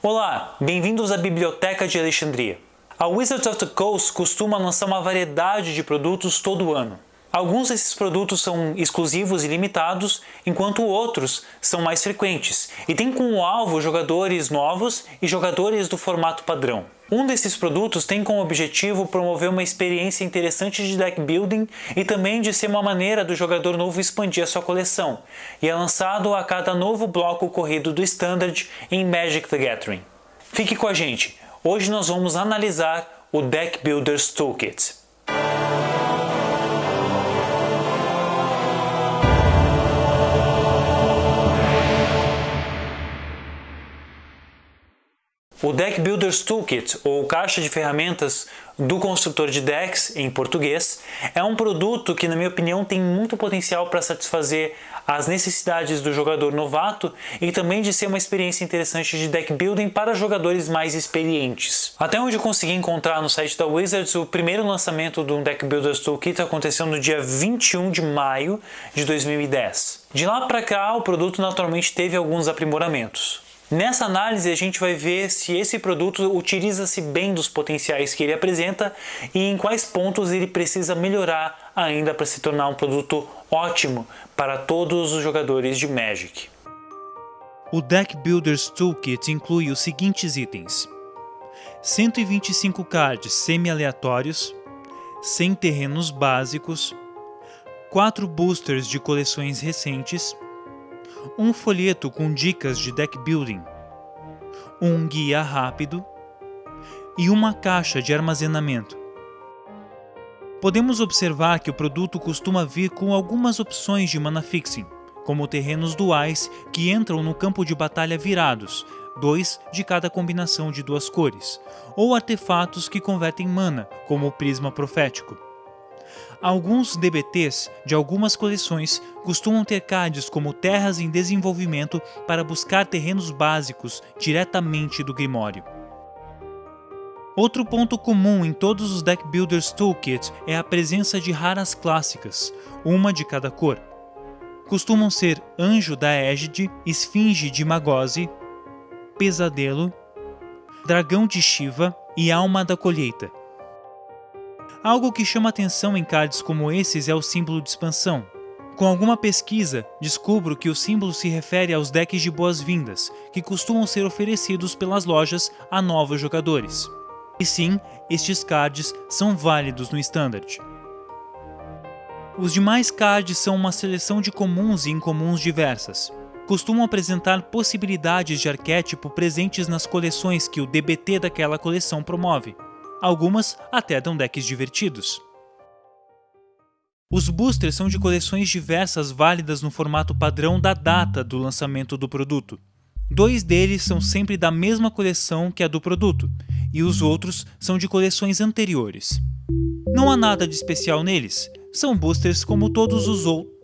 Olá, bem-vindos à Biblioteca de Alexandria. A Wizards of the Coast costuma lançar uma variedade de produtos todo ano. Alguns desses produtos são exclusivos e limitados, enquanto outros são mais frequentes e têm como alvo jogadores novos e jogadores do formato padrão. Um desses produtos tem como objetivo promover uma experiência interessante de deck building e também de ser uma maneira do jogador novo expandir a sua coleção, e é lançado a cada novo bloco corrido do Standard em Magic the Gathering. Fique com a gente, hoje nós vamos analisar o Deck Builders Toolkit. O Deck Builders Toolkit, ou caixa de ferramentas do construtor de decks em português, é um produto que, na minha opinião, tem muito potencial para satisfazer as necessidades do jogador novato e também de ser uma experiência interessante de deck building para jogadores mais experientes. Até onde eu consegui encontrar no site da Wizards, o primeiro lançamento do Deck Builders Toolkit aconteceu no dia 21 de maio de 2010. De lá para cá, o produto naturalmente teve alguns aprimoramentos. Nessa análise a gente vai ver se esse produto utiliza-se bem dos potenciais que ele apresenta e em quais pontos ele precisa melhorar ainda para se tornar um produto ótimo para todos os jogadores de Magic. O Deck Builders Toolkit inclui os seguintes itens: 125 cards semi-aleatórios, 100 terrenos básicos, 4 boosters de coleções recentes, um folheto com dicas de deck building, um guia rápido e uma caixa de armazenamento. Podemos observar que o produto costuma vir com algumas opções de mana fixing, como terrenos duais que entram no campo de batalha virados, dois de cada combinação de duas cores, ou artefatos que convertem mana, como o prisma profético. Alguns DBTs de algumas coleções costumam ter cards como terras em desenvolvimento para buscar terrenos básicos diretamente do Grimório. Outro ponto comum em todos os Deck Builders Toolkit é a presença de raras clássicas, uma de cada cor. Costumam ser Anjo da Égide, Esfinge de Magose, Pesadelo, Dragão de Shiva e Alma da Colheita. Algo que chama atenção em cards como esses é o símbolo de expansão. Com alguma pesquisa, descubro que o símbolo se refere aos decks de boas-vindas, que costumam ser oferecidos pelas lojas a novos jogadores. E sim, estes cards são válidos no Standard. Os demais cards são uma seleção de comuns e incomuns diversas. Costumam apresentar possibilidades de arquétipo presentes nas coleções que o DBT daquela coleção promove, Algumas até dão decks divertidos. Os boosters são de coleções diversas válidas no formato padrão da data do lançamento do produto. Dois deles são sempre da mesma coleção que a do produto, e os outros são de coleções anteriores. Não há nada de especial neles, são boosters como todos os outros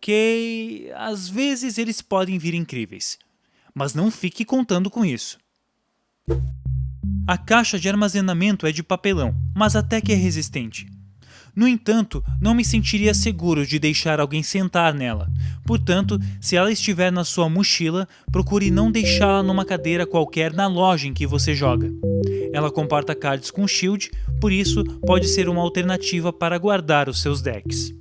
ok, às vezes eles podem vir incríveis, mas não fique contando com isso. A caixa de armazenamento é de papelão, mas até que é resistente. No entanto, não me sentiria seguro de deixar alguém sentar nela, portanto, se ela estiver na sua mochila, procure não deixá-la numa cadeira qualquer na loja em que você joga. Ela comporta cards com shield, por isso pode ser uma alternativa para guardar os seus decks.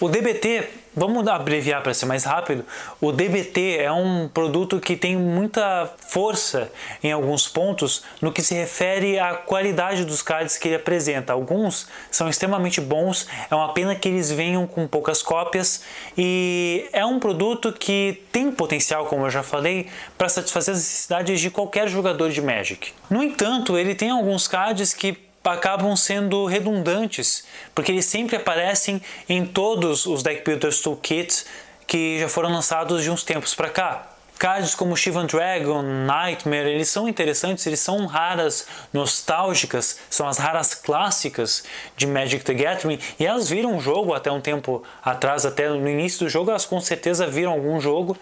O DBT, vamos abreviar para ser mais rápido, o DBT é um produto que tem muita força em alguns pontos no que se refere à qualidade dos cards que ele apresenta. Alguns são extremamente bons, é uma pena que eles venham com poucas cópias e é um produto que tem potencial, como eu já falei, para satisfazer as necessidades de qualquer jogador de Magic. No entanto, ele tem alguns cards que acabam sendo redundantes, porque eles sempre aparecem em todos os Deck Builders Toolkits que já foram lançados de uns tempos para cá. Cards como Shivan Dragon, Nightmare, eles são interessantes, eles são raras nostálgicas, são as raras clássicas de Magic the Gathering e elas viram um jogo até um tempo atrás, até no início do jogo, elas com certeza viram algum jogo,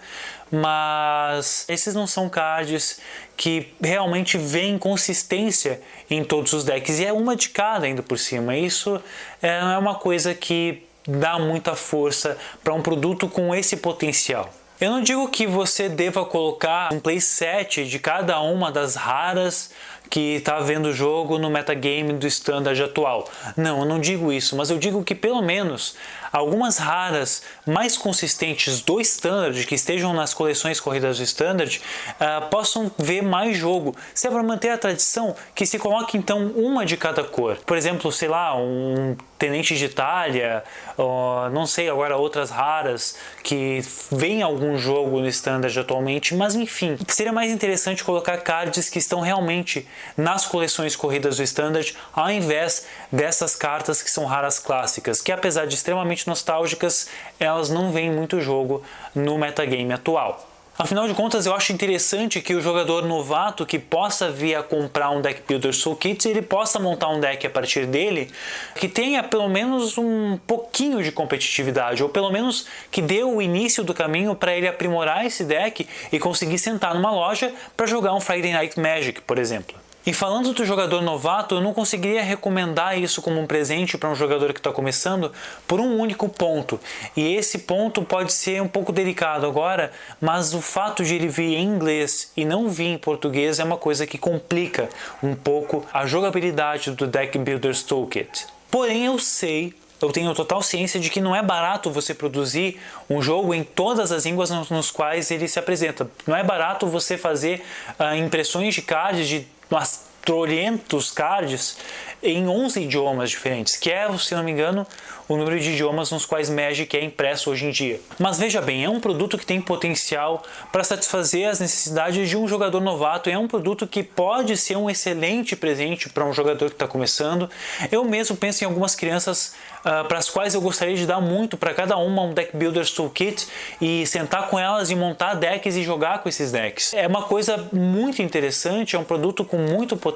mas esses não são cards que realmente veem consistência em todos os decks e é uma de cada ainda por cima. Isso é, é uma coisa que dá muita força para um produto com esse potencial. Eu não digo que você deva colocar um playset de cada uma das raras que está vendo o jogo no metagame do standard atual. Não, eu não digo isso, mas eu digo que pelo menos algumas raras mais consistentes do standard, que estejam nas coleções corridas do standard, uh, possam ver mais jogo. Se é para manter a tradição, que se coloque então uma de cada cor. Por exemplo, sei lá, um Tenente de Itália, uh, não sei agora outras raras que vem algum jogo no standard atualmente, mas enfim, seria mais interessante colocar cards que estão realmente nas coleções corridas do Standard, ao invés dessas cartas que são raras clássicas, que apesar de extremamente nostálgicas, elas não veem muito jogo no metagame atual. Afinal de contas, eu acho interessante que o jogador novato que possa vir a comprar um Deck Builder Soul Kit, ele possa montar um deck a partir dele que tenha pelo menos um pouquinho de competitividade, ou pelo menos que dê o início do caminho para ele aprimorar esse deck e conseguir sentar numa loja para jogar um Friday Night Magic, por exemplo. E falando do jogador novato, eu não conseguiria recomendar isso como um presente para um jogador que está começando por um único ponto. E esse ponto pode ser um pouco delicado agora, mas o fato de ele vir em inglês e não vir em português é uma coisa que complica um pouco a jogabilidade do Deck Builders Toolkit. Porém, eu sei eu tenho total ciência de que não é barato você produzir um jogo em todas as línguas nos, quais ele se apresenta. Não é barato você fazer uh, impressões de cards de ます。300 cards em 11 idiomas diferentes, que é, se não me engano, o número de idiomas nos quais Magic é impresso hoje em dia. Mas veja bem, é um produto que tem potencial para satisfazer as necessidades de um jogador novato, é um produto que pode ser um excelente presente para um jogador que está começando. Eu mesmo penso em algumas crianças ah, uh, para as quais eu gostaria de dar muito para cada uma um Deck Builders Toolkit e sentar com elas e montar decks e jogar com esses decks. É uma coisa muito interessante, é um produto com muito potencial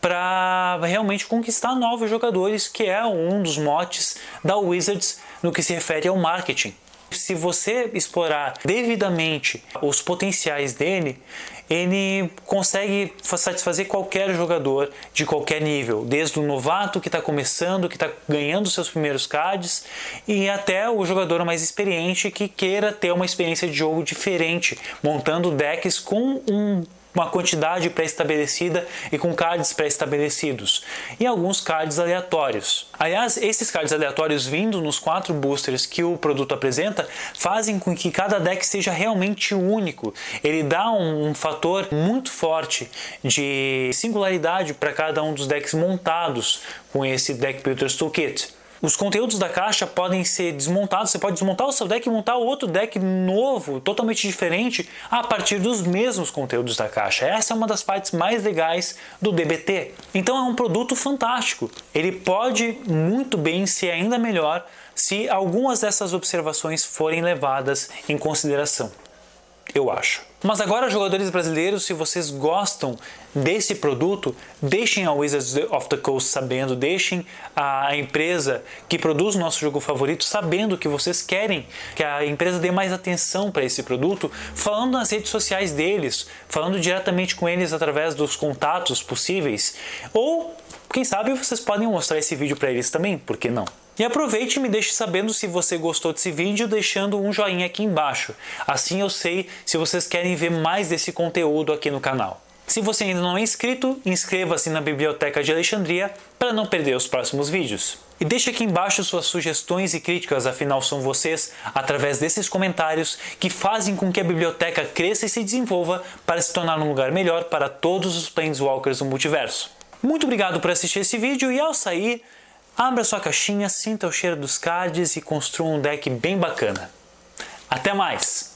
para realmente conquistar novos jogadores, que é um dos motes da Wizards no que se refere ao marketing. Se você explorar devidamente os potenciais dele, ele consegue satisfazer qualquer jogador de qualquer nível, desde o novato que está começando, que está ganhando seus primeiros cards, e até o jogador mais experiente que queira ter uma experiência de jogo diferente, montando decks com um uma quantidade pré-estabelecida e com cards pré-estabelecidos, e alguns cards aleatórios. Aliás, esses cards aleatórios vindo nos quatro boosters que o produto apresenta fazem com que cada deck seja realmente único. Ele dá um, um fator muito forte de singularidade para cada um dos decks montados com esse Deck Builders Toolkit. Os conteúdos da caixa podem ser desmontados, você pode desmontar o seu deck e montar outro deck novo, totalmente diferente, a partir dos mesmos conteúdos da caixa. Essa é uma das partes mais legais do DBT. Então é um produto fantástico. Ele pode muito bem ser ainda melhor se algumas dessas observações forem levadas em consideração eu acho. Mas agora, jogadores brasileiros, se vocês gostam desse produto, deixem a Wizards of the Coast sabendo, deixem a empresa que produz o nosso jogo favorito sabendo que vocês querem que a empresa dê mais atenção para esse produto, falando nas redes sociais deles, falando diretamente com eles através dos contatos possíveis, ou quem sabe vocês podem mostrar esse vídeo para eles também, por que não? E aproveite e me deixe sabendo se você gostou desse vídeo deixando um joinha aqui embaixo. Assim eu sei se vocês querem ver mais desse conteúdo aqui no canal. Se você ainda não é inscrito, inscreva-se na Biblioteca de Alexandria para não perder os próximos vídeos. E deixe aqui embaixo suas sugestões e críticas, afinal são vocês, através desses comentários, que fazem com que a biblioteca cresça e se desenvolva para se tornar um lugar melhor para todos os Planeswalkers do multiverso. Muito obrigado por assistir esse vídeo e ao sair, Abra sua caixinha, sinta o cheiro dos cards e construa um deck bem bacana. Até mais!